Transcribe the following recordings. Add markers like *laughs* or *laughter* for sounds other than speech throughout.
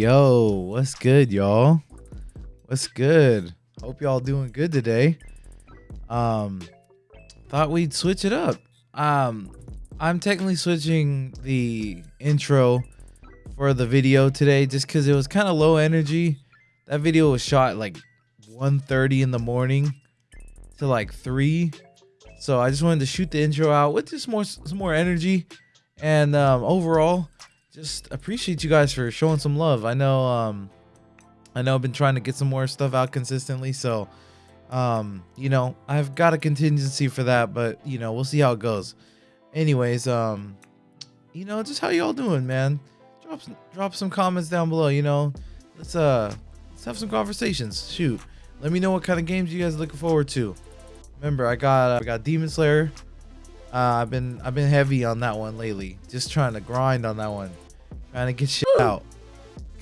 yo, what's good, y'all? What's good? Hope y'all doing good today. Um, thought we'd switch it up. Um, I'm technically switching the intro for the video today just because it was kind of low energy. That video was shot like 1:30 in the morning to like three, so I just wanted to shoot the intro out with just more some more energy, and um, overall just appreciate you guys for showing some love. I know um I know I've been trying to get some more stuff out consistently, so um you know, I've got a contingency for that, but you know, we'll see how it goes. Anyways, um you know, just how y'all doing, man? Drop some, drop some comments down below, you know. Let's uh let's have some conversations. Shoot. Let me know what kind of games you guys are looking forward to. Remember, I got uh, I got Demon Slayer, uh, I've been I've been heavy on that one lately. Just trying to grind on that one, trying to get shit out.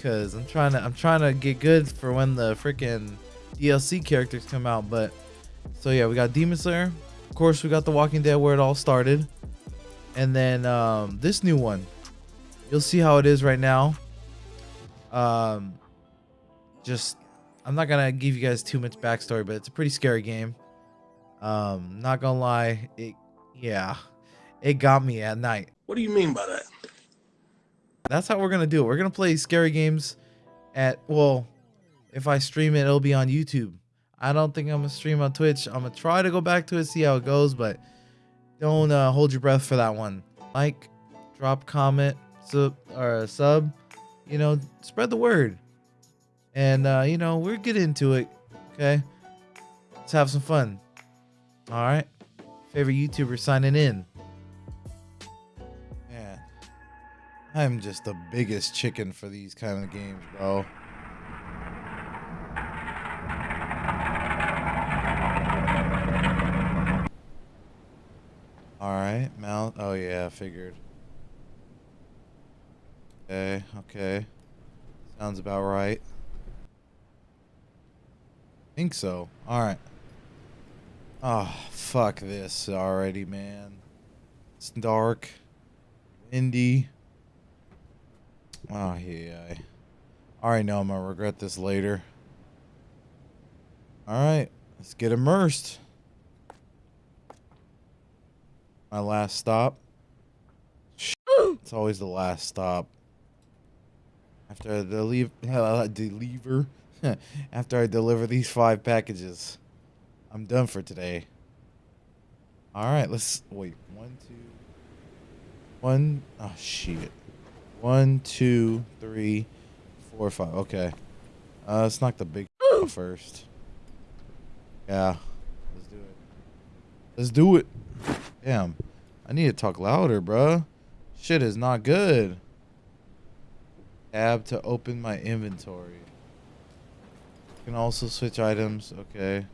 Cause I'm trying to I'm trying to get good for when the freaking DLC characters come out. But so yeah, we got Demon Slayer. Of course, we got The Walking Dead where it all started, and then um, this new one. You'll see how it is right now. Um, just I'm not gonna give you guys too much backstory, but it's a pretty scary game. Um, not gonna lie, it yeah, it got me at night. What do you mean by that? That's how we're gonna do it. We're gonna play scary games at well, if I stream it, it'll be on YouTube. I don't think I'm gonna stream on Twitch. I'm gonna try to go back to it, see how it goes, but don't uh, hold your breath for that one. Like, drop, comment, sub or sub. You know, spread the word, and uh, you know we're get into it. Okay, let's have some fun. All right favorite YouTuber signing in. Man, I'm just the biggest chicken for these kind of games, bro. Alright, mount. Oh, yeah, figured. Okay, okay. Sounds about right. think so. Alright. Oh, fuck this already, man. It's dark, windy. Oh, yeah. I already know I'm going to regret this later. Alright, let's get immersed. My last stop. *gasps* It's always the last stop. After I *laughs* deliver *laughs* after I deliver these five packages. I'm done for today. All right, let's wait. One, two, one. Oh shit. One, two, three, four, five. Okay. Uh, let's knock the big *gasps* first. Yeah. Let's do it. Let's do it. Damn. I need to talk louder, bruh. Shit is not good. Tab to open my inventory. can also switch items. Okay.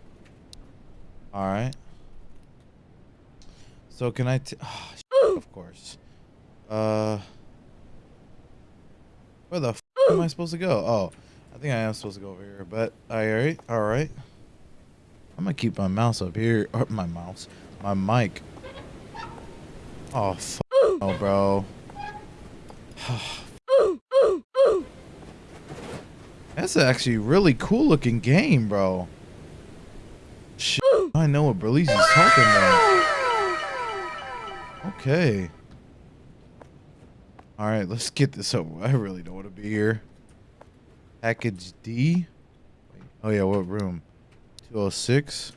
All right. So can I? T oh, of course. Uh, where the f am I supposed to go? Oh, I think I am supposed to go over here. But all right, all right. I'm gonna keep my mouse up here. Or my mouse, my mic. Oh, f oh, bro. That's actually really cool looking game, bro. I know what Berlizzi's talking about. Okay. Alright, let's get this over. I really don't want to be here. Package D? Oh yeah, what room? 206?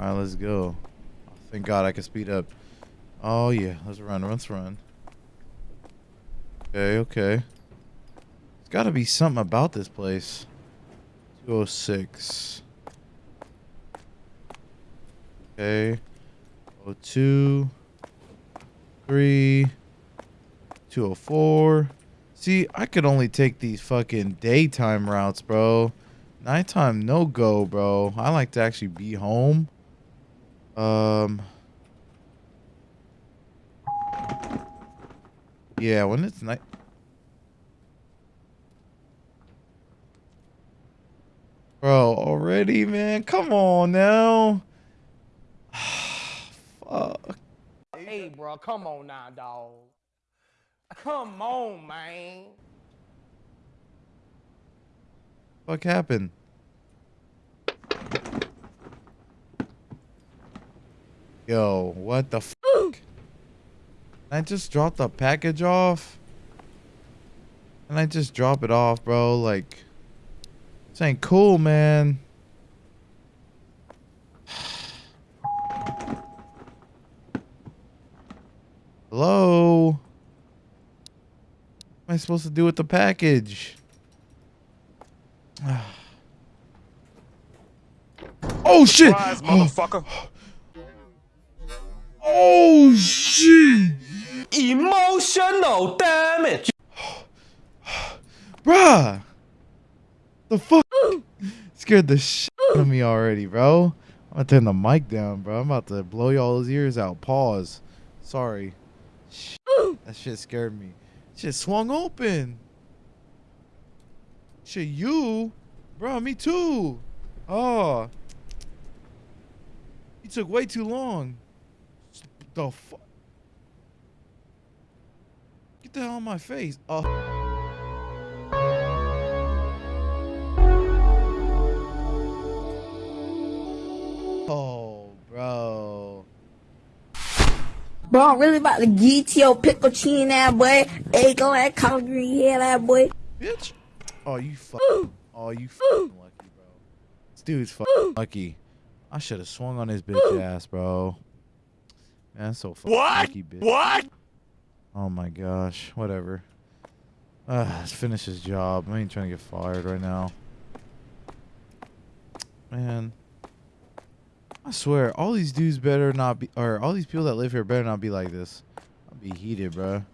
Alright, let's go. Thank God I can speed up. Oh yeah, let's run, let's run. Okay, okay. There's gotta be something about this place. 206. Okay. Oh, two, three, 204. See, I could only take these fucking daytime routes, bro. Nighttime, no go, bro. I like to actually be home. Um. Yeah, when it's night. Bro, already, man. Come on now. Fuck. Hey, bro, come on now, dog. Come on, man. Fuck happened? Yo, what the fuck? I just dropped the package off. And I just drop it off, bro. Like, this ain't cool, man. Hello? What am I supposed to do with the package? *sighs* oh shit! Motherfucker. *gasps* Oh shit! Emotional damage. *sighs* Bruh! The fuck? *gasps* Scared the shit out of me already, bro. I'm gonna turn the mic down, bro. I'm about to blow y'all's ears out. Pause. Sorry. That shit scared me. Shit swung open. Shit, you? Bro, me too. Oh. You took way too long. The fuck? Get the hell on my face. Oh, Bro, I'm really about to get your pickle chin that boy. Egg on that collard green head that boy. Bitch. Oh, you fucking. Oh, you fucking lucky, bro. This dude's fucking lucky. I should have swung on his bitch ass, bro. Man, that's so fucking What? lucky, bitch. What? Oh my gosh. Whatever. Uh, let's finish his job. I ain't trying to get fired right now. Man. I swear, all these dudes better not be, or all these people that live here better not be like this. I'll be heated, bro.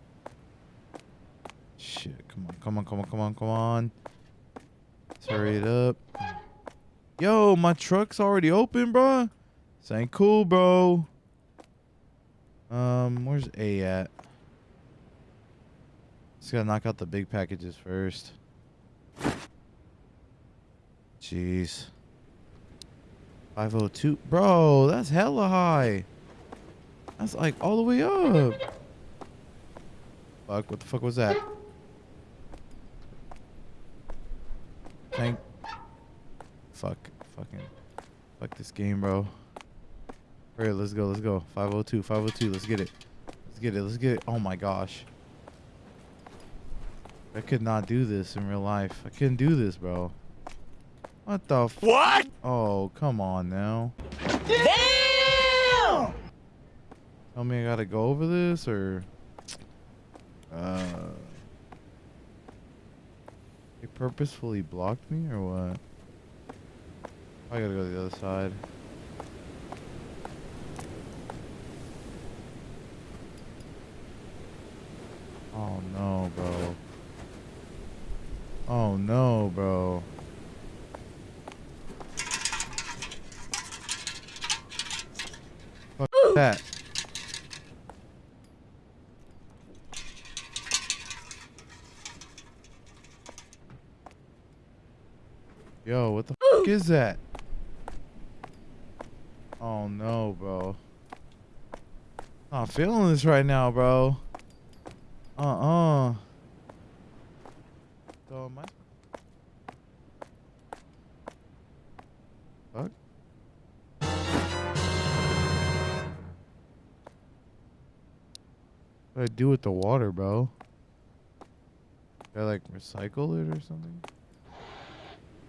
Shit, come on, come on, come on, come on, come on. Let's hurry it up. Yo, my truck's already open, bro. This ain't cool, bro. Um, where's A at? Just gotta knock out the big packages first. Jeez. 502. Bro, that's hella high. That's like all the way up. Fuck, what the fuck was that? Thank. Fuck. Fucking. Fuck this game, bro. Alright, let's go, let's go. 502, 502, let's get it. Let's get it, let's get it. Oh my gosh. I could not do this in real life. I couldn't do this, bro. What the f- What? Oh, come on now. Damn! Tell me I gotta go over this or uh they purposefully blocked me or what? I gotta go to the other side. Oh no, bro. Oh no, bro. Fuck that. Yo, what the fuck is that? Oh no, bro. Not feeling this right now, bro. Uh-uh. So am I? Do I do with the water, bro? Do I like recycle it or something?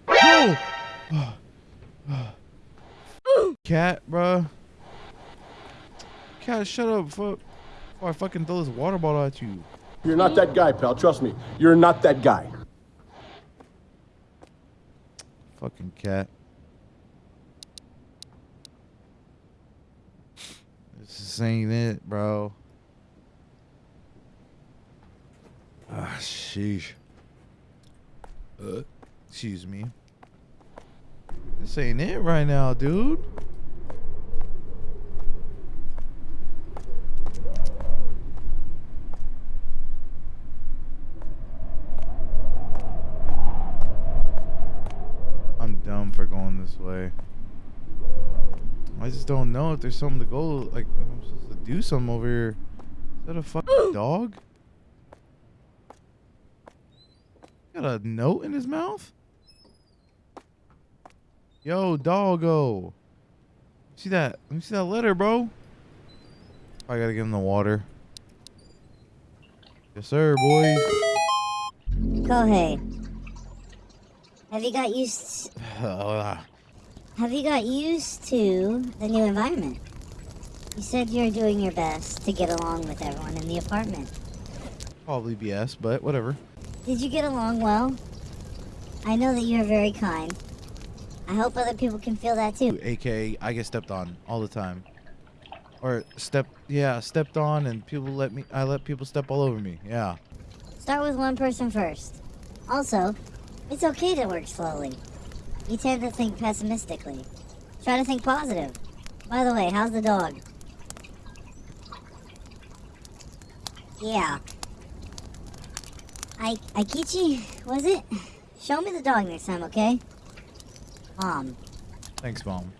No! *gasps* Cat, bro. Cat, shut up, fuck. Before I fucking throw this water bottle at you. You're not that guy, pal. Trust me. You're not that guy. Fucking cat. This is ain't it, bro. Ah, sheesh. Uh, excuse me. This ain't it right now, dude. I'm dumb for going this way. I just don't know if there's something to go. Like, I'm supposed to do something over here. Is that a fucking *gasps* dog? Got a note in his mouth? Yo, doggo. See that? Let me see that letter, bro. I gotta give him the water. Yes, sir, boys. Kohei, have you got used? Ah, *sighs* Have you got used to the new environment? You said you're doing your best to get along with everyone in the apartment. Probably BS, but whatever. Did you get along well? I know that you're very kind. I hope other people can feel that too. AKA, I get stepped on all the time. Or step, yeah, stepped on, and people let me. I let people step all over me. Yeah. Start with one person first. Also, it's okay to work slowly. You tend to think pessimistically. Try to think positive. By the way, how's the dog? Yeah. I Aikichi, was it? Show me the dog next time, okay? Mom. Thanks, mom.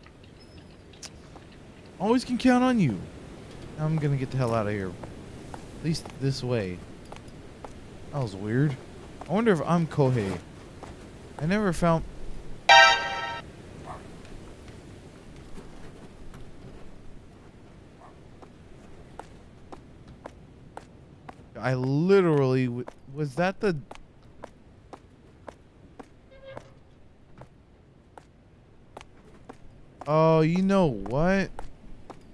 Always can count on you. I'm gonna get the hell out of here. At least this way. That was weird. I wonder if I'm Kohei. I never found. I literally was that the Oh, you know what?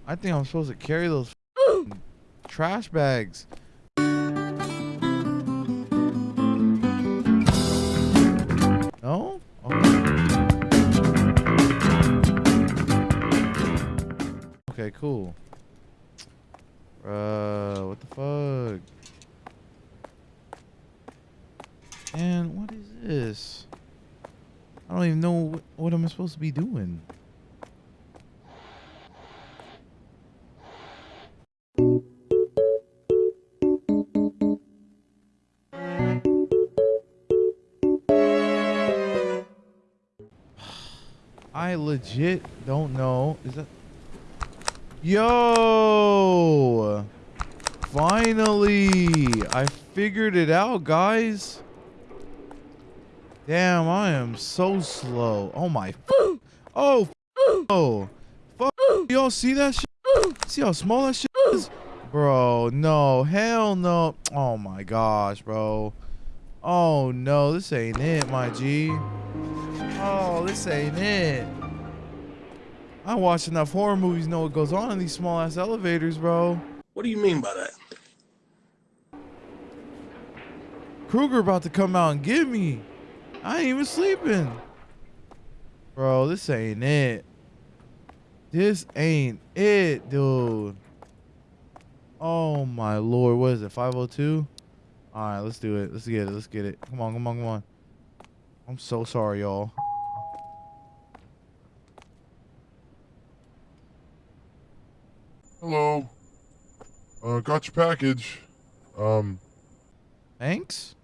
I think I'm supposed to carry those *gasps* trash bags. No? Okay. Okay, cool. Uh, what the fuck? And what is this? I don't even know what, I'm supposed to be doing. *sighs* I legit don't know. Is that? Yo! Finally! I figured it out, guys. Damn, I am so slow. Oh my. Oh. Oh. Fuck. Y'all see that shit? See how small that shit is? Bro, no. Hell no. Oh my gosh, bro. Oh no, this ain't it, my G. Oh, this ain't it. I watch enough horror movies know what goes on in these small ass elevators, bro. What do you mean by that? Krueger about to come out and get me. I ain't even sleeping. Bro, this ain't it. This ain't it, dude. Oh my lord, what is it? 502? Alright, let's do it. Let's get it. Let's get it. Come on, come on, come on. I'm so sorry, y'all. Hello. Uh, got your package. Um, Thanks?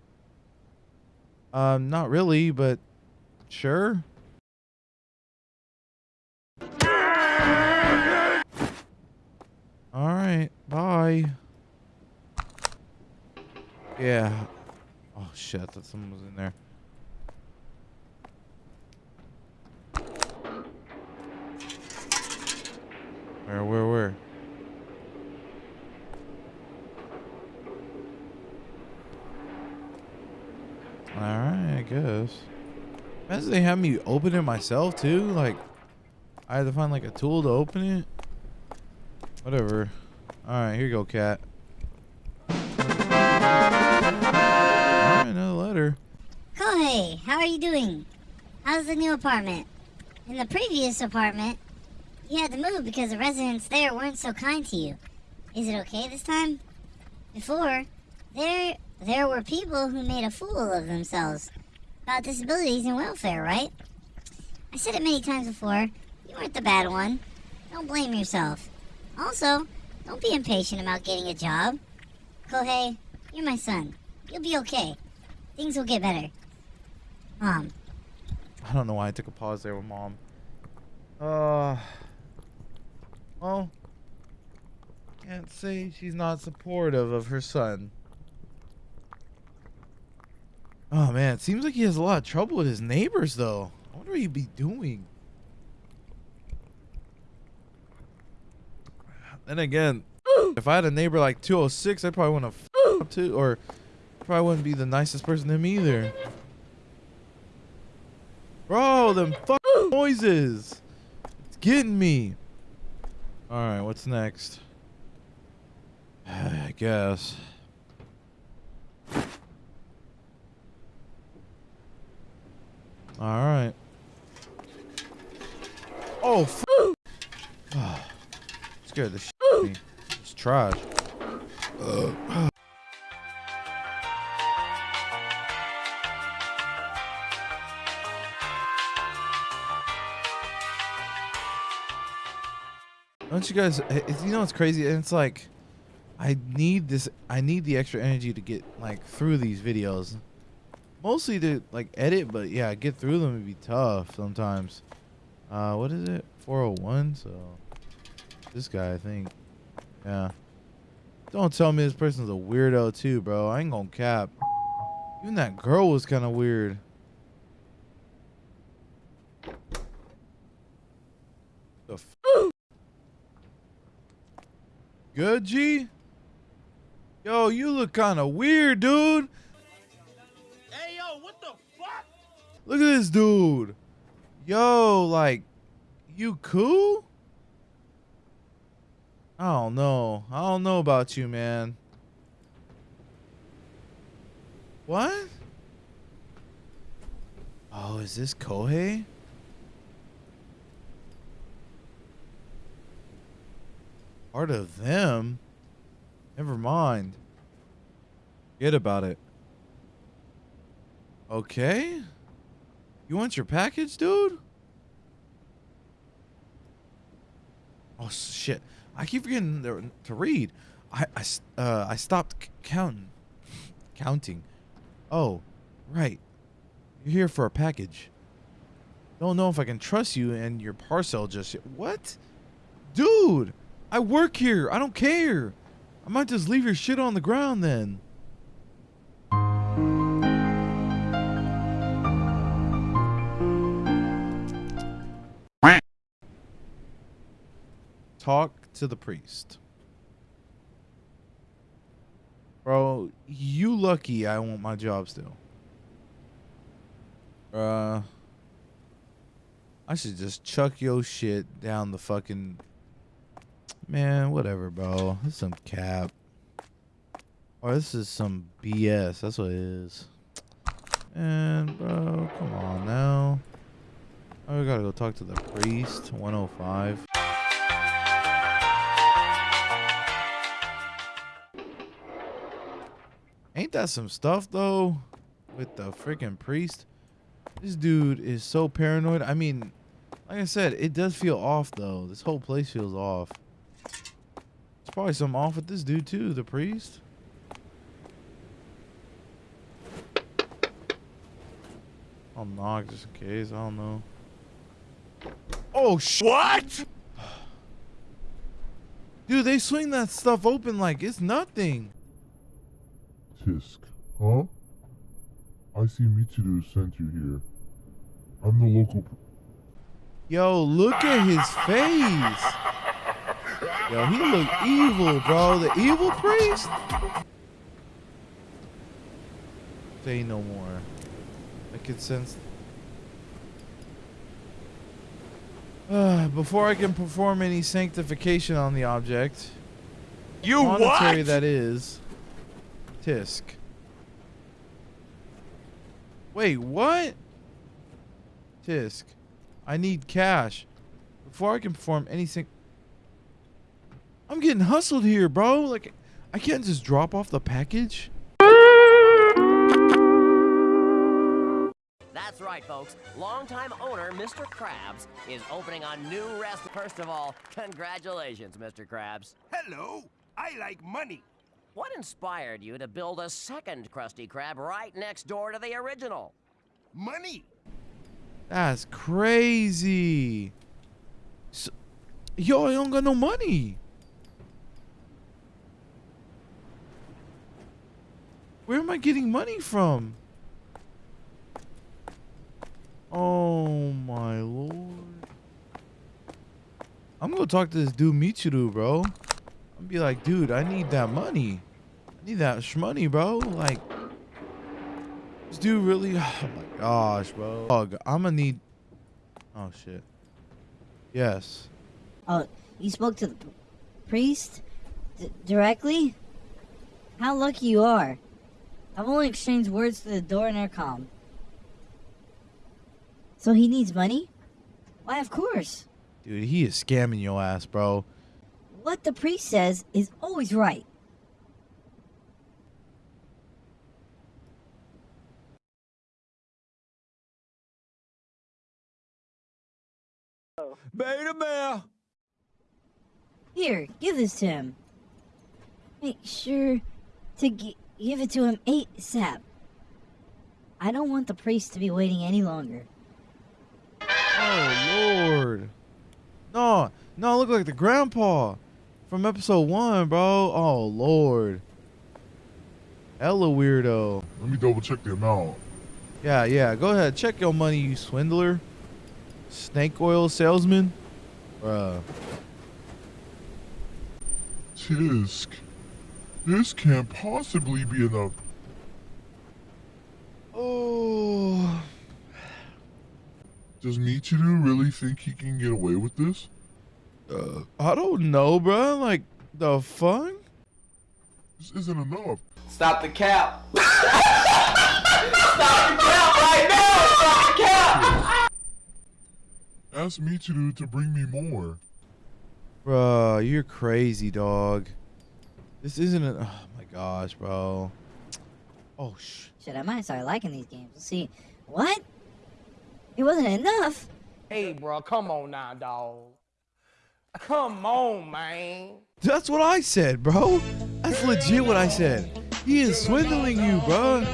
Um, not really, but sure. All right, bye. Yeah. Oh shit, thought someone was in there. Where, where, where? Alright, I guess. Imagine they have me open it myself too. Like, I had to find like a tool to open it. Whatever. Alright, here you go, cat. Alright, another letter. Kohei, how are you doing? How's the new apartment? In the previous apartment, you had to move because the residents there weren't so kind to you. Is it okay this time? Before, there there were people who made a fool of themselves about disabilities and welfare, right? I said it many times before. You weren't the bad one. Don't blame yourself. Also, don't be impatient about getting a job. Kohei, you're my son. You'll be okay. Things will get better. Mom. I don't know why I took a pause there with mom. Uh. Well, can't say she's not supportive of her son. Oh man, it seems like he has a lot of trouble with his neighbors though. I wonder what he'd be doing. Then again, *gasps* if I had a neighbor like 206, I probably wouldn't have up *gasps* to, or probably wouldn't be the nicest person to him either. Bro, them *gasps* noises. It's getting me. All right, what's next? *sighs* I guess. All right. Oh, f- scared the me. It's trash. Don't you guys? You know what's crazy? It's like, I need this. I need the extra energy to get like through these videos. Mostly to like edit, but yeah, get through them would be tough sometimes. Uh, what is it? 401. So this guy, I think. Yeah. Don't tell me this person's a weirdo too, bro. I ain't gonna cap. Even that girl was kind of weird. The f- Good, G? Yo, you look kind of weird, dude. Look at this dude. Yo, like, you cool? I don't know. I don't know about you, man. What? Oh, is this Kohei? Part of them? Never mind. Forget about it. Okay. You want your package, dude? Oh shit! I keep forgetting to, read. I I uh I stopped counting. counting. Oh, right. You're here for a package. Don't know if I can trust you and your parcel just. What? Dude, I work here. I don't care. I might just leave your shit on the ground then. Talk to the priest. Bro, you lucky I want my job still. Uh I should just chuck your shit down the fucking Man, whatever, bro. This is some cap. Or this is some BS. That's what it is. And bro, come on now. We gotta go talk to the priest. 105. That some stuff though? With the freaking priest? This dude is so paranoid. I mean, like I said, it does feel off though. This whole place feels off. There's probably something off with this dude too, the priest. I'll knock just in case. I don't know. Oh sh! What? *sighs* Dude, they swing that stuff open like it's nothing. Tisk, huh? I see Mitsuru sent you here. I'm the local. Yo, look at his face. Yo, he look evil, bro. The evil priest. Say no more. I can sense. Uh, *sighs* before I can perform any sanctification on the object, You monetary that is, tisk. Wait, what? Tisk, I need cash before I can perform anything. I'm getting hustled here, bro. Like, I can't just drop off the package. That's right, folks. Longtime owner Mr. Krabs is opening a new rest. First of all, congratulations, Mr. Krabs. Hello, I like money. What inspired you to build a second Krusty Krab right next door to the original? Money. That's crazy. So, yo, I don't got no money. Where am I getting money from? Oh my lord. I'm gonna talk to this dude Michiru, bro. I'm gonna be like, dude, I need that money. Need that shmoney, bro. Like, this dude really. *sighs* Oh my gosh, bro. Dog, I'm gonna need. Oh shit. Yes. Oh, you spoke to the priest D- directly? How lucky you are. I've only exchanged words to the door intercom. So he needs money? Why, of course. Dude, he is scamming your ass, bro. What the priest says is always right. Beta bear. Here, give this to him. Make sure to gi- give it to him ASAP. I don't want the priest to be waiting any longer. Oh lord. No, no, I look like the grandpa from episode one, bro. Oh lord. Hella weirdo. Let me double check the amount. Yeah, yeah. Go ahead. Check your money, you swindler. Snake oil salesman. Bruh. Tisk. This can't possibly be enough. Oh. Does Michiru really think he can get away with this? Uh, I don't know, bro. Like, the fuck? This isn't enough. Stop the cap. *laughs* Stop the cap right now. Stop the cap. Ask Michiru to do to bring me more. Bruh, you're crazy, dog. This isn't a. Oh my gosh, bro. Oh, sh. Shit, I might start liking these games. Let's see. What? It wasn't enough? Hey, bro, come on now, dog. Come on, man. That's what I said, bro. That's legit what I said. He is swindling you, bro.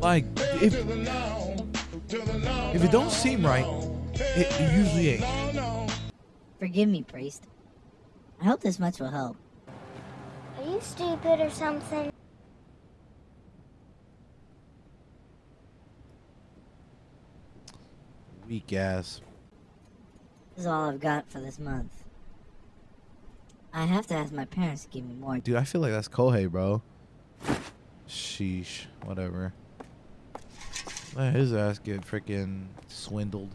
Like, if if it don't seem right, it, it usually ain't. Forgive me, priest. I hope this much will help. Are you stupid or something? Weak ass. This is all I've got for this month. I have to ask my parents to give me more. Dude, I feel like that's Kohei, bro. Sheesh. Whatever. Let his ass get freaking swindled.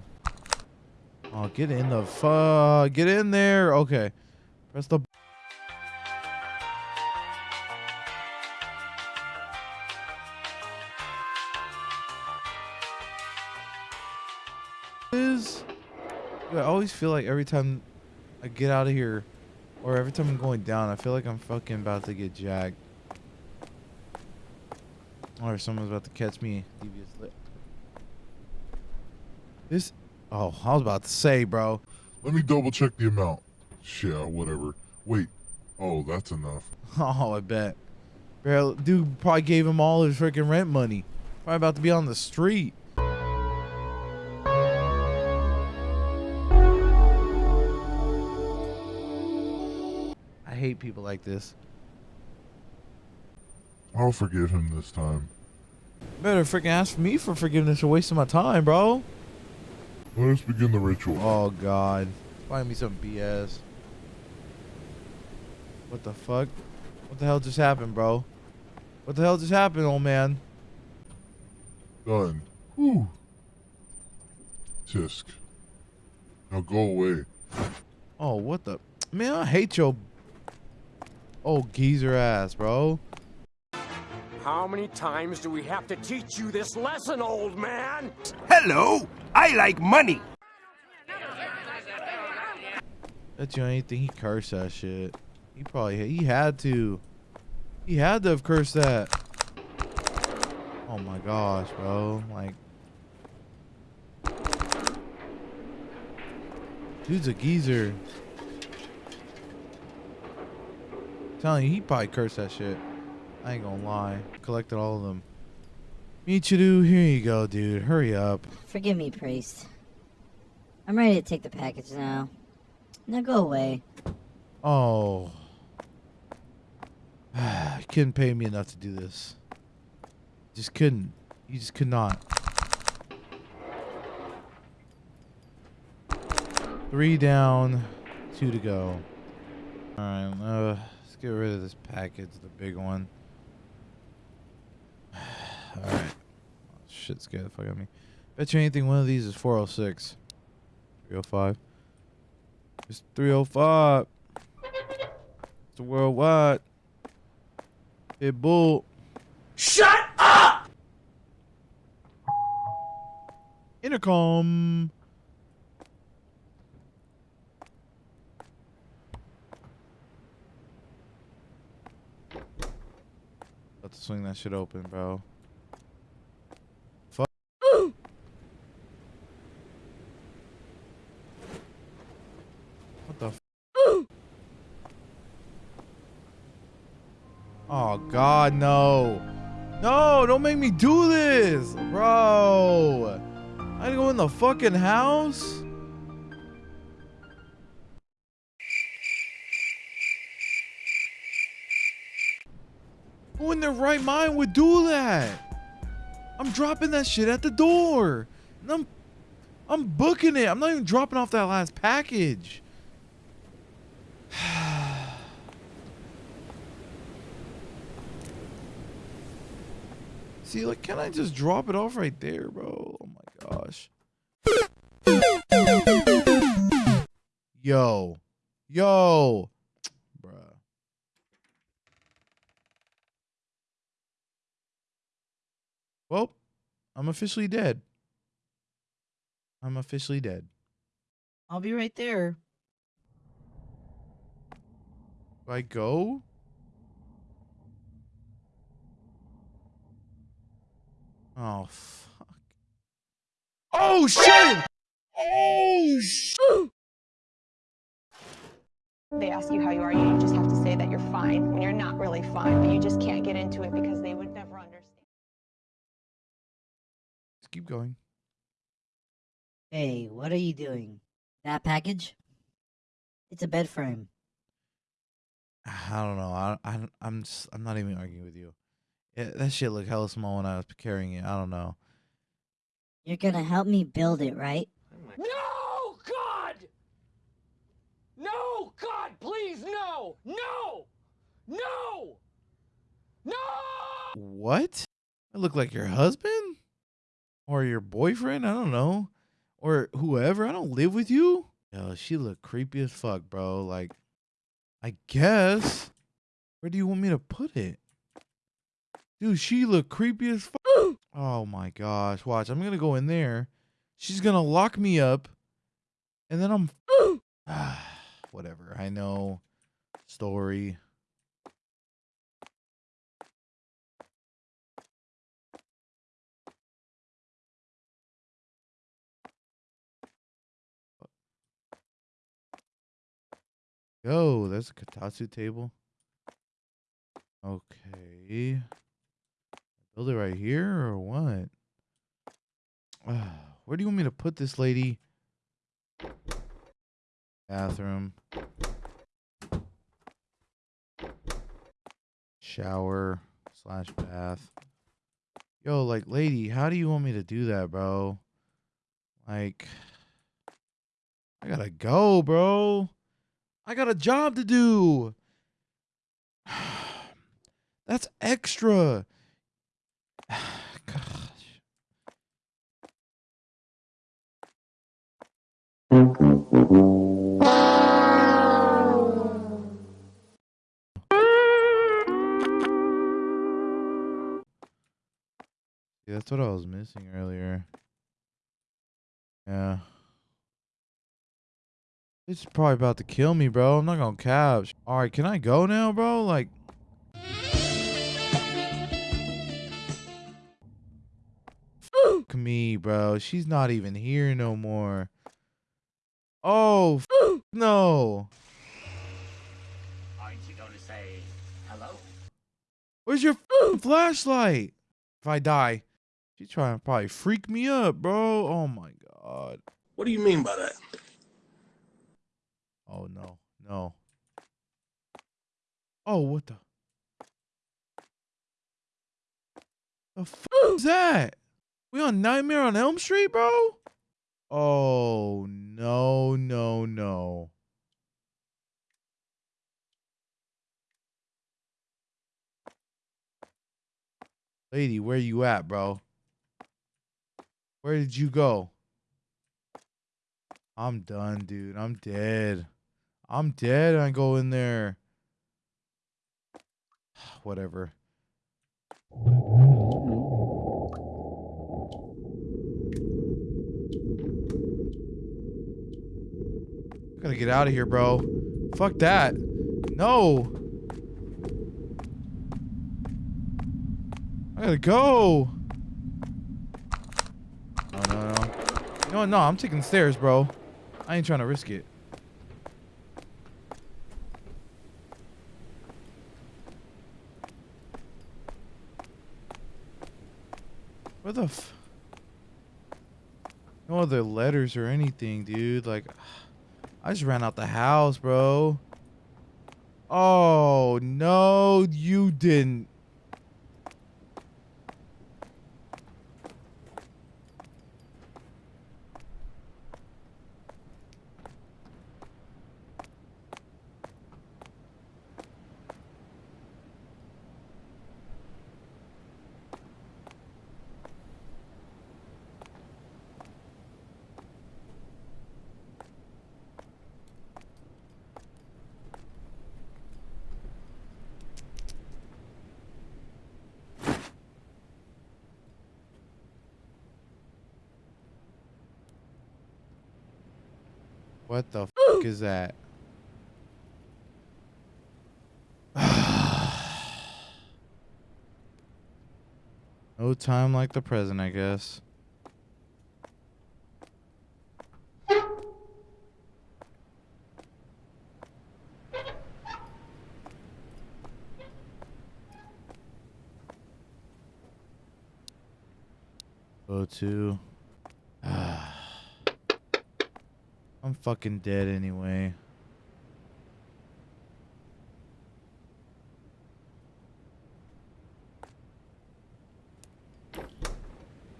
Oh, get in the fuck. Get in there. Okay. Press the. Is I always feel like every time I get out of here, or every time I'm going down, I feel like I'm fucking about to get jacked. Or someone's about to catch me. This. Oh, I was about to say, bro. Let me double check the amount. Yeah, whatever. Wait. Oh, that's enough. *laughs* Oh, I bet. Bro, dude probably gave him all his freaking rent money. Probably about to be on the street. I hate people like this. I'll forgive him this time. Better freaking ask me for forgiveness for wasting my time, bro. Let us begin the ritual. Oh God, find me some BS. What the fuck? What the hell just happened, bro? What the hell just happened, old man? Done. Whew. Tisk. Now go away. Oh, what the man? I hate your old geezer ass, bro. How many times do we have to teach you this lesson, old man? Hello. I like money. Bet you anything he cursed that shit. He probably he had to. He had to have cursed that. Oh my gosh, bro. Like Dude's a geezer. telling you, he probably cursed that shit. I ain't gonna lie. Collected all of them. Michiru, here you go, dude. Hurry up. Forgive me, priest. I'm ready to take the package now. Now go away. Oh. you *sighs* couldn't pay me enough to do this. Just couldn't. You just could not. Three down, two to go. Alright, uh, let's get rid of this package, the big one. Alright. Oh, shit scared the fuck out of me. Bet you anything one of these is 406. 305. It's 305. It's a worldwide. Hey, bull. Shut up! Intercom. About to swing that shit open, bro. Fuck. What the? F- oh God, no! No, don't make me do this, bro. I gotta go in the fucking house. Who in their right mind would do that? I'm dropping that shit at the door. And I'm I'm booking it. I'm not even dropping off that last package. See, like, can I just drop it off right there, bro? Oh my gosh. Yo. Yo. Bruh. Well, I'm officially dead. I'm officially dead. I'll be right there. Do I go? Oh, fuck. Oh, shit! Oh, shit! They ask you how you are, you just have to say that you're fine when you're not really fine, but you just can't get into it because they would never understand. Just keep going. Hey, what are you doing? That package? It's a bed frame. I don't know. I, I I'm just, I'm not even arguing with you. Yeah, that shit looked hella small when I was carrying it. I don't know. You're gonna help me build it, right? No, God! No, God, please, no! No! No! No! What? I look like your husband? Or your boyfriend? I don't know. Or whoever. I don't live with you. Yo, she look creepy as fuck, bro. Like, I guess. Where do you want me to put it? Dude, she look creepy as fuck. *gasps* oh my gosh. Watch, I'm gonna go in there. She's gonna lock me up. And then I'm *gasps* oh. *sighs* whatever. I know. Story. Yo, there's a kotatsu table. Okay. Build it right here or what? *sighs* Where do you want me to put this lady? Bathroom. Shower slash bath. Yo, like, lady, how do you want me to do that, bro? Like, I gotta go, bro. I got a job to do. *sighs* That's extra. *sighs* Yeah, that's what I was missing earlier. Yeah. It's probably about to kill me, bro. I'm not gonna cap. All right, can I go now, bro? Like, fuck me, bro. She's not even here no more. Oh, fuck *gasps* no. Aren't you going to say hello? Where's your *gasps* f***ing flashlight? If I die, she's trying to probably freak me up, bro. Oh my god. What do you mean by that? Oh no, no. Oh, what the? The fuck *gasps* is that? We on Nightmare on Elm Street, bro? Oh no, no, no. Lady, where you at, bro? Where did you go? I'm done, dude. I'm dead. I'm dead. I go in there. *sighs* Whatever. Gotta get out of here, bro. Fuck that. No. I gotta go. No, no, no. No, no, I'm taking the stairs, bro. I ain't trying to risk it. What the f- No other letters or anything, dude. Like, I just ran out the house, bro. Oh, no, you didn't. What the *gasps* fuck is that? *sighs* no time like the present, I guess. Go to. I'm fucking dead anyway.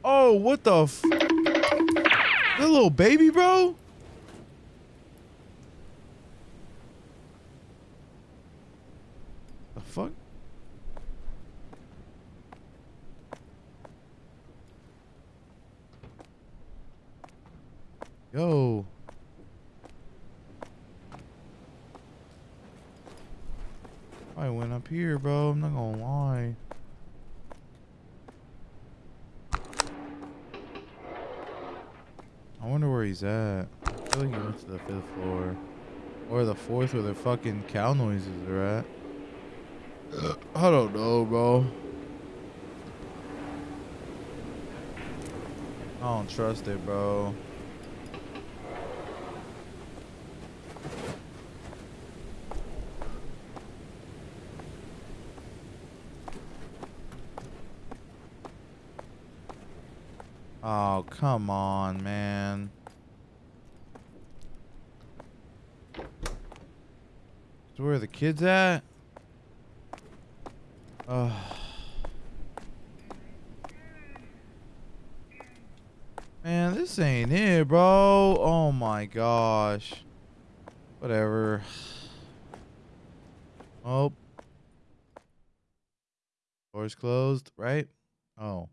Oh, what the f- little baby, bro? The fuck? Yo. I went up here, bro. I'm not gonna lie. I wonder where he's at. I feel like he went to the fifth floor. Or the fourth where the fucking cow noises are at. I don't know, bro. I don't trust it, bro. Oh, come on, man. So where are the kids at? Oh. Man, this ain't it, bro. Oh my gosh. Whatever. Oh. Door's closed, right? Oh.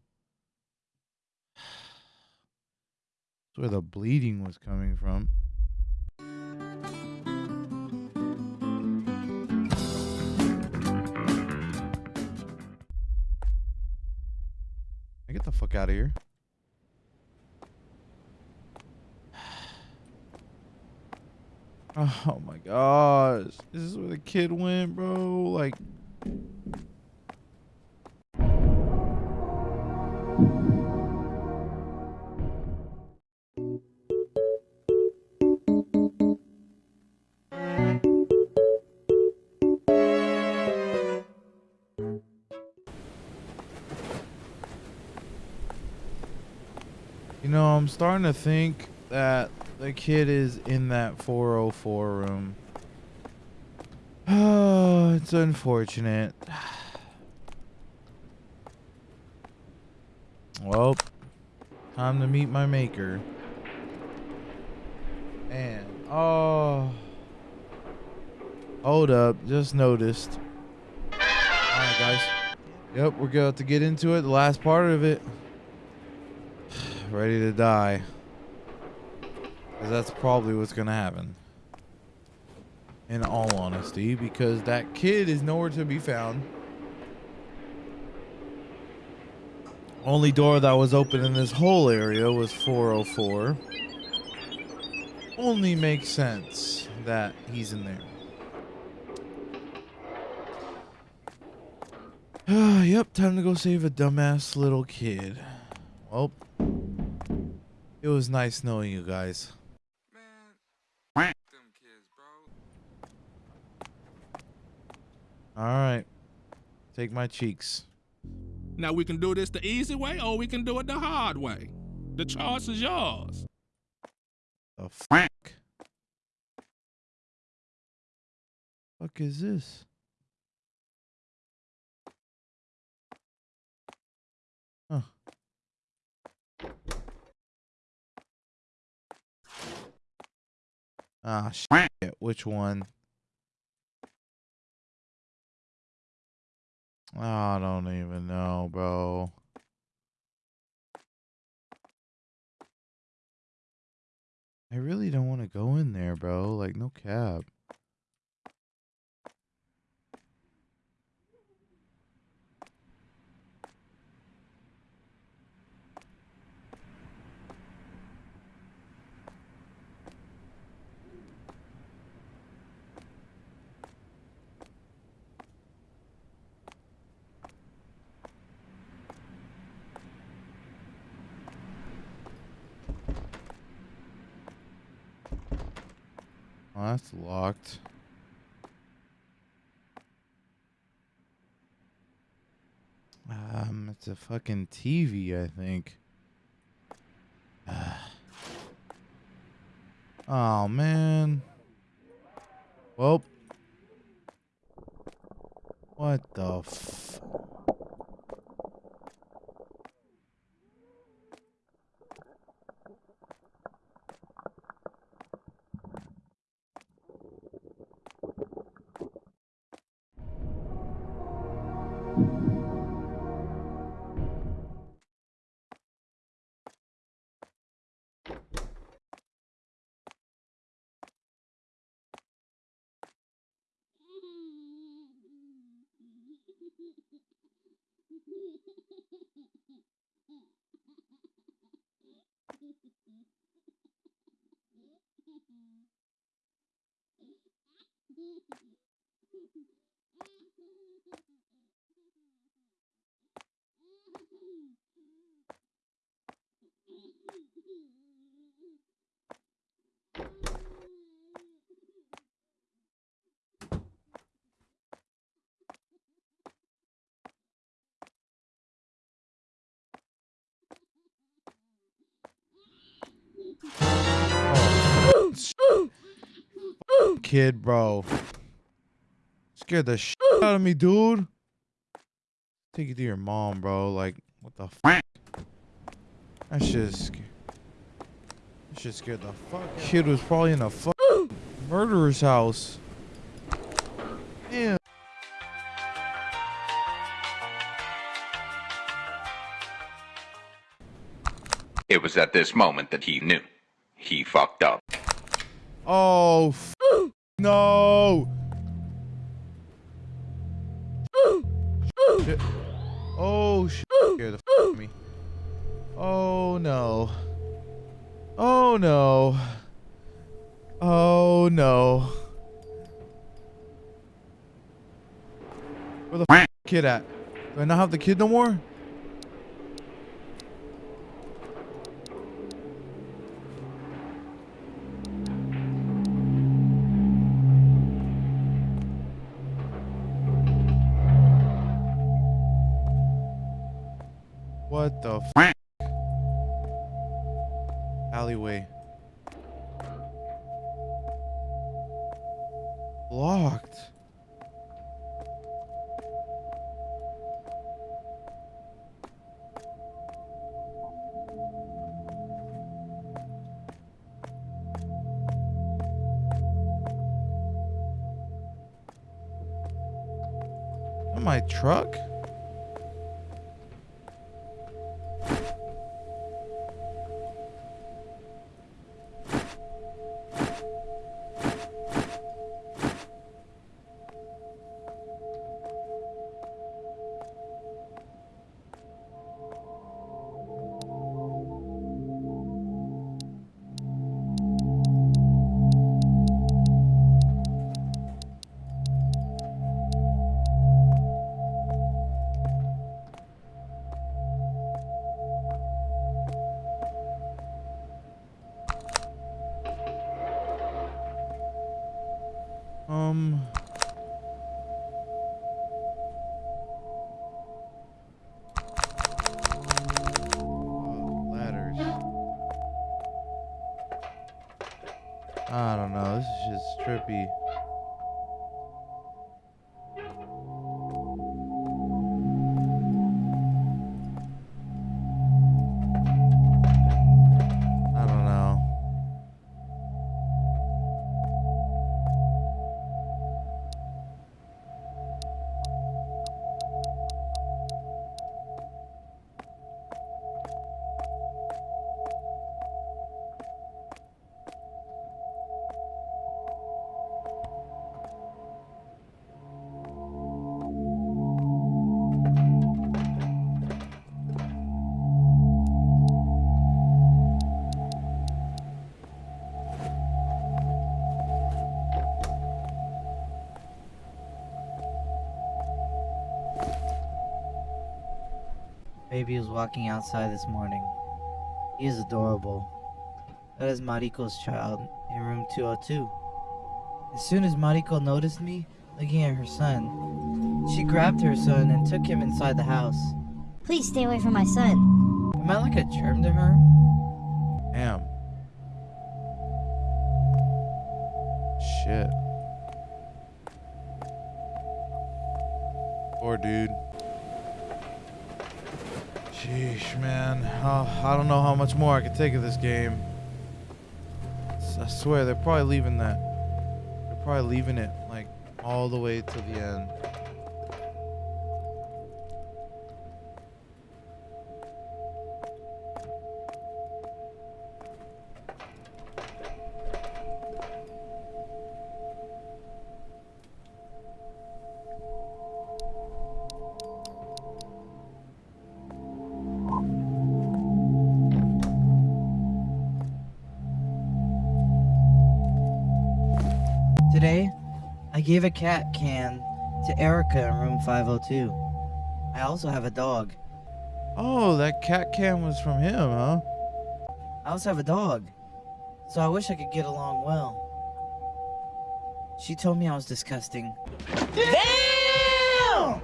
*sighs* That's where the bleeding was coming from. Get the fuck out of here. *sighs* Oh my gosh. This is where the kid went, bro. Like starting to think that the kid is in that 404 room. Oh, *sighs* it's unfortunate. Well, time to meet my maker. And oh, hold up, just noticed. All right, guys. Yep, we're going to get into it. The last part of it. Ready to die. Because that's probably what's going to happen. In all honesty, because that kid is nowhere to be found. Only door that was open in this whole area was 404. Only makes sense that he's in there. *sighs* yep, time to go save a dumbass little kid. Well, it was nice knowing you guys. All right, take my cheeks. Now we can do this the easy way or we can do it the hard way. The choice is yours. The fuck? Fuck is this? Huh. Ah, shit. Which one? Oh, I don't even know, bro. I really don't want to go in there, bro. Like, no cap. Oh, that's locked. Um, it's a fucking TV, I think. oh, man. Well. What the Kid, bro. Scared the shit out of me, dude. Take it to your mom, bro. Like, what the fuck? That shit scared. That shit scared the fuck. Kid was probably in a fuck murderer's house. Damn. It was at this moment that he knew. He fucked up. Oh, f- no. Shit. Oh, shit. Scared the f- me. Oh, no. Oh, no. Oh, no. Where the f- kid at? Do I not have the kid no more? I don't know. This is just trippy. Walking outside this morning. He is adorable. That is Mariko's child in room 202. As soon as Mariko noticed me looking at her son, she grabbed her son and took him inside the house. Please stay away from my son. Am I like a germ to her? Am. Shit. Poor dude. I don't know how much more I can take of this game. I swear, they're probably leaving that. They're probably leaving it, like, all the way to the end. Gave a cat can to Erica in room 502. I also have a dog. Oh, that cat can was from him, huh? I also have a dog. So I wish I could get along well. She told me I was disgusting. Damn!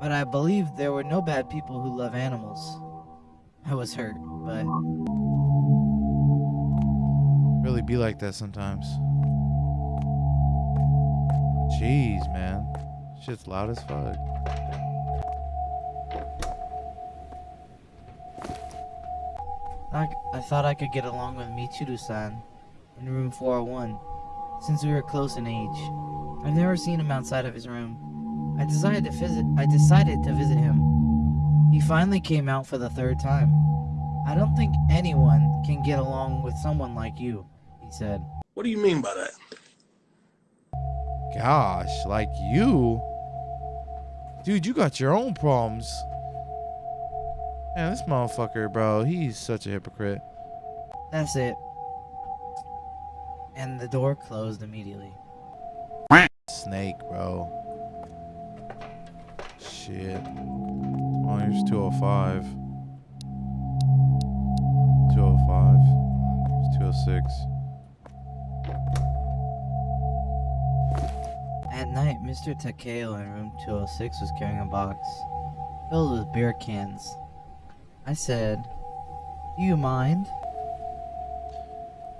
But I believe there were no bad people who love animals. I was hurt, but Really be like that sometimes. Jeez, man. Shit's loud as fuck. I, I thought I could get along with Michiru-san in room 401, since we were close in age. I've never seen him outside of his room. I decided to visit. I decided to visit him. He finally came out for the third time. I don't think anyone can get along with someone like you, he said. What do you mean by that? Gosh, like you? Dude, you got your own problems. Man, this motherfucker, bro, he's such a hypocrite. That's it. And the door closed immediately. Snake, bro. Shit. Oh, here's 205. 205. Here's 206. At night, Mr. Takeo in room 206 was carrying a box filled with beer cans. I said, Do you mind?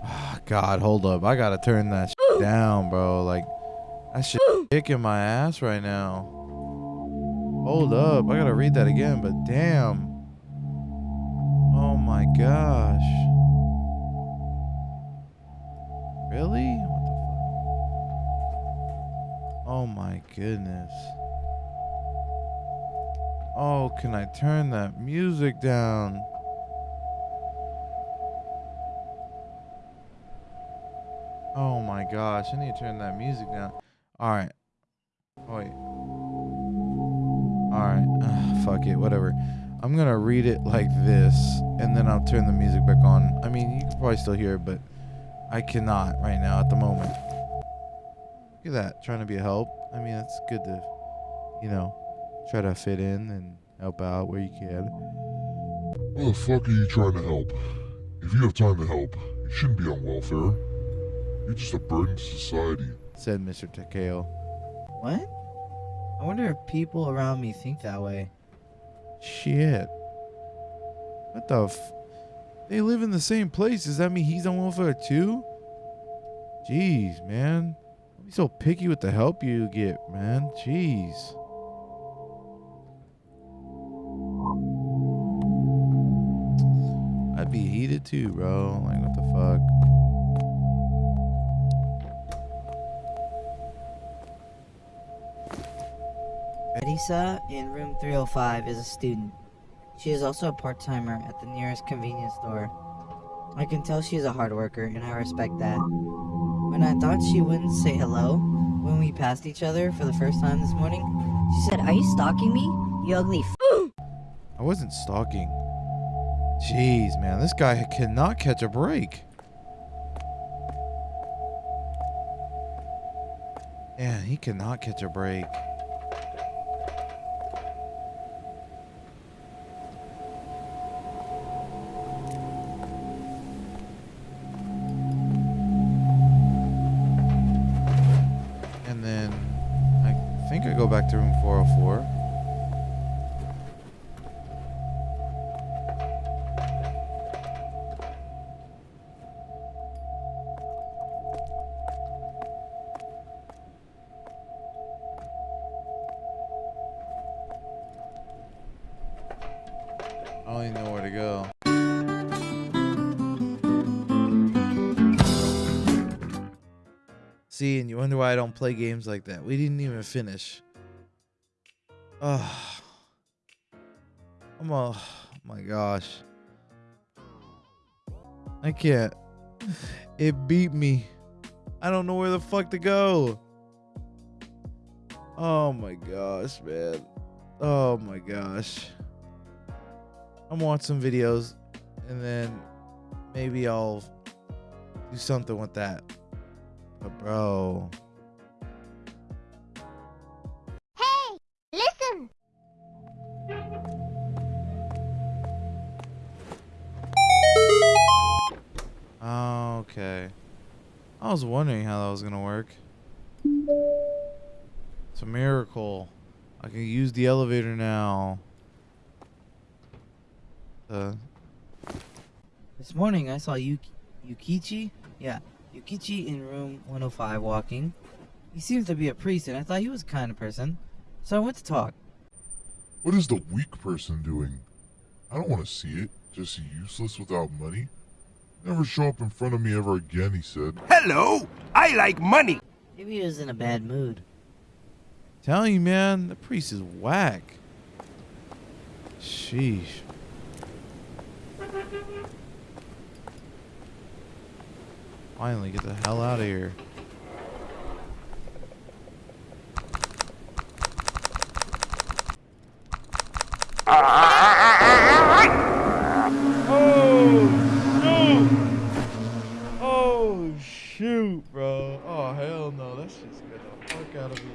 Oh, God, hold up. I gotta turn that shit *gasps* down, bro. Like, that shit *gasps* kicking my ass right now. Hold up. I gotta read that again, but damn. Oh my gosh. Really? Oh my goodness. Oh, can I turn that music down? Oh my gosh, I need to turn that music down. All right. Oh, wait. All right. Ugh, *sighs* fuck it, whatever. I'm to read it like this and then I'll turn the music back on. I mean, you can probably still hear it, but I cannot right now at the moment. Look at that, trying to be a help. I mean, it's good to, you know, try to fit in and help out where you can. Why the fuck are you trying to help? If you have time to help, you shouldn't be on welfare. You're just a burden to society. Said Mr. Takeo. What? I wonder if people around me think that way. Shit. What the f? They live in the same place. Does that mean he's on welfare too? Jeez, man. Be so picky with the help you get, man. Jeez. I'd be heated too, bro. Like, what the fuck? Marisa in room 305 is a student. She is also a part-timer at the nearest convenience store. I can tell she is a hard worker and I respect that. When I thought she wouldn't say hello when we passed each other for the first time this morning, she said, Are you stalking me? You ugly I wasn't stalking. Jeez, man. This guy cannot catch a break. Yeah, he cannot catch a break. Play games like that. We didn't even finish. Oh, I'm a, oh my gosh. I can't. It beat me. I don't know where the fuck to go. Oh my gosh, man. Oh my gosh. I'm watch some videos and then maybe I'll do something with that. But bro, okay. I was wondering how that was gonna work. It's a miracle. I can use the elevator now. Uh, This morning I saw Yuki- Yukichi, yeah, Yukichi in room 105 walking. He seems to be a priest and I thought he was a kind of person. So I went to talk. What is the weak person doing? I don't want to see it. Just useless without money. Never show up in front of me ever again, he said. Hello, I like money. Maybe he was in a bad mood. telling you, man, the priest is whack. Sheesh. Finally, get the hell out of here. Oh, shoot! Oh, shoot, bro. Oh, hell no. That shit scared out of me.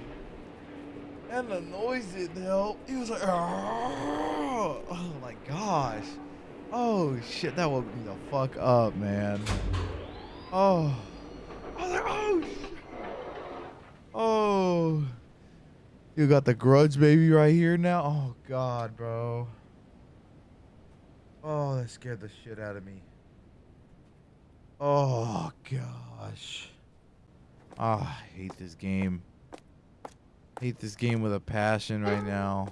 And the noise didn't help. He was like, "Argh." oh my gosh. Oh, shit. That woke me the fuck up, man. Oh. Oh, like, oh. Oh. You got the grudge baby right here now? Oh, God, bro. Oh, that scared the shit out of me. Oh gosh. Ah, I hate this game. Hate this game with a passion right now.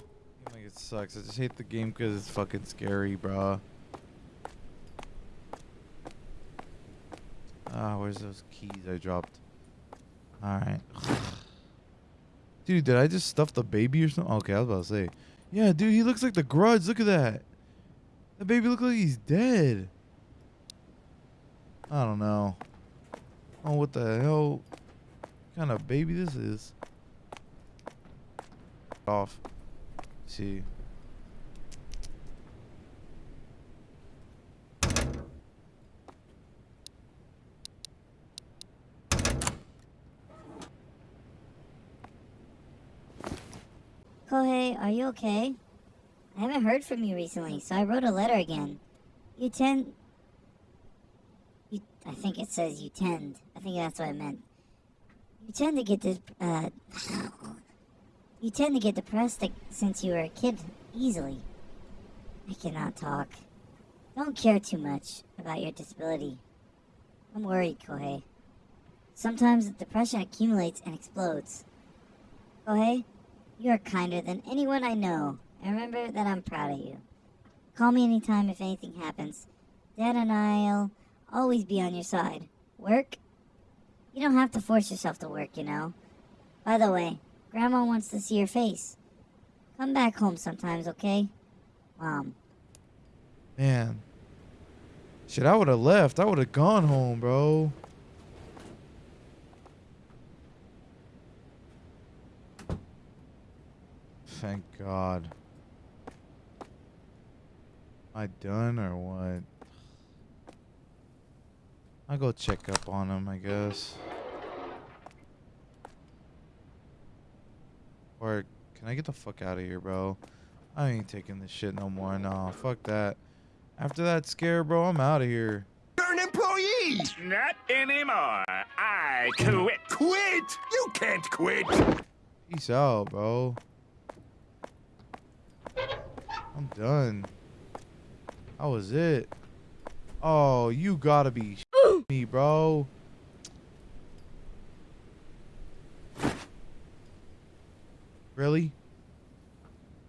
Like it sucks. I just hate the game because it's fucking scary, bro. Ah, where's those keys I dropped? Alright. *sighs* Dude, did I just stuff the baby or something? Okay, I was about to say. Yeah, dude, he looks like the grudge. Look at that. The baby looks like he's dead. I don't know. Oh, what the hell kind of baby this is. Off. see. Kohei, are you okay? I haven't heard from you recently, so I wrote a letter again. You tend. You, I think it says you tend. I think that's what I meant. You tend to get this. Uh, you tend to get depressed since you were a kid easily. I cannot talk. Don't care too much about your disability. I'm worried, Kohei. Sometimes the depression accumulates and explodes. Kohei, you are kinder than anyone I know, and remember that I'm proud of you. Call me anytime if anything happens. Dad and I'll always be on your side. Work? You don't have to force yourself to work, you know. By the way, Grandma wants to see your face. Come back home sometimes, okay? Mom. Man. Shit, I would have left. I would have gone home, bro. Thank God. Am I done or what? I'll go check up on him, I guess. Or can I get the fuck out of here, bro? I ain't taking this shit no more. Nah, fuck that. After that scare, bro, I'm out of here. You're an employee! Not anymore. I quit. Quit! You can't quit! Peace out, bro. I'm done. That was it. Oh, you gotta be me, bro. Really?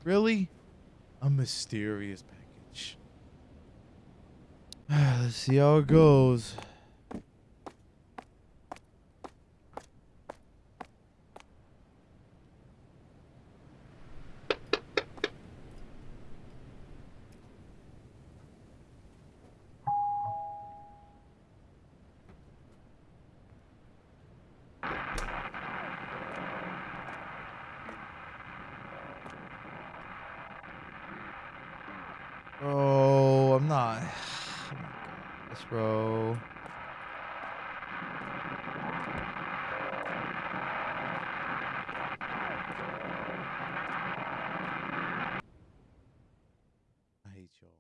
Really? A mysterious package. *sighs* Let's see how it goes. Bro, I'm not. Oh my gosh, bro. I hate y'all.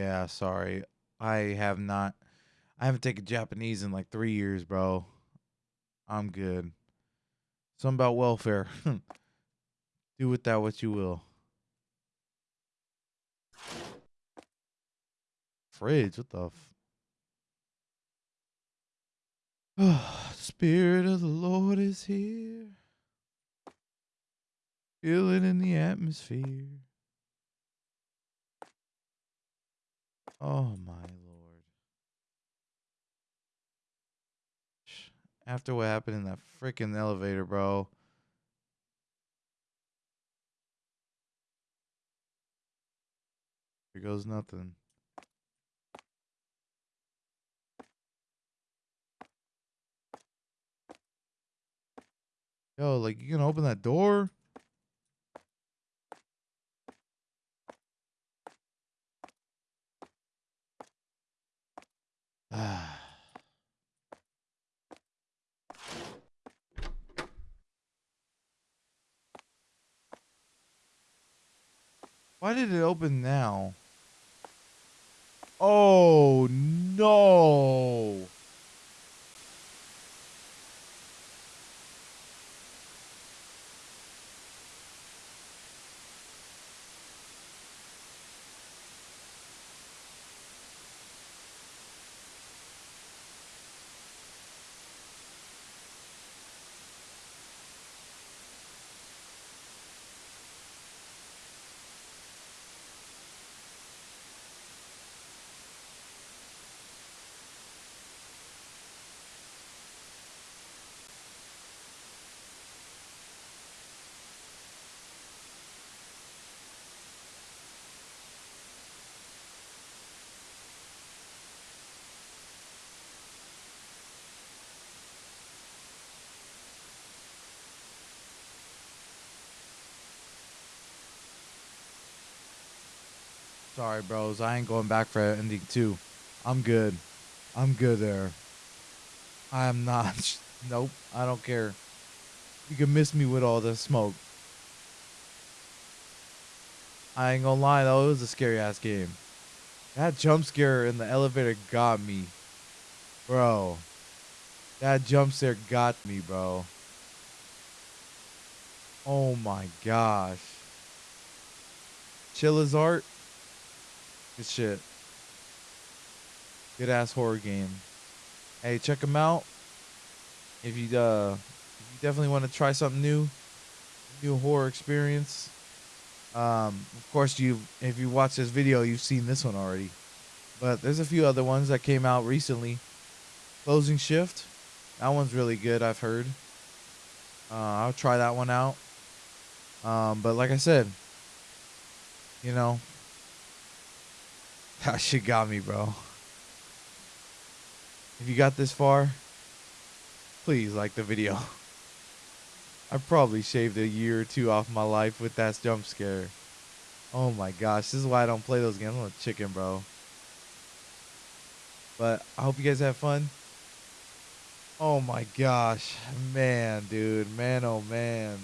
Yeah, sorry. I have not. I haven't taken Japanese in like three years, bro. I'm good. Something about welfare. *laughs* Do with that what you will. Fridge, what the f- *sighs* Spirit of the Lord is here. Feel it in the atmosphere. Oh my lord. After what happened in that freaking elevator, bro. Here goes nothing. Yo, like you can open that door? Why did it open now? Oh no. Sorry, bros. I ain't going back for ending two. I'm good. I'm good there. I am not. *laughs* Nope. I don't care. You can miss me with all the smoke. I ain't gonna lie though, it was a scary ass game. That jump scare in the elevator got me. Bro. That jump scare got me, bro. Oh my gosh. Chilla's art. Good shit. Good ass horror game. Hey, check them out. If you uh, if you definitely want to try something new, new horror experience. Um, of course, you if you watch this video, you've seen this one already. But there's a few other ones that came out recently. Closing Shift. That one's really good, I've heard. Uh, I'll try that one out. Um, but like I said, you know, *laughs* that shit got me, bro. If you got this far, please like the video. I probably shaved a year or two off my life with that jump scare. Oh my gosh, this is why I don't play those games. I'm a chicken, bro. But I hope you guys have fun. Oh my gosh. Man, dude. Man, oh man.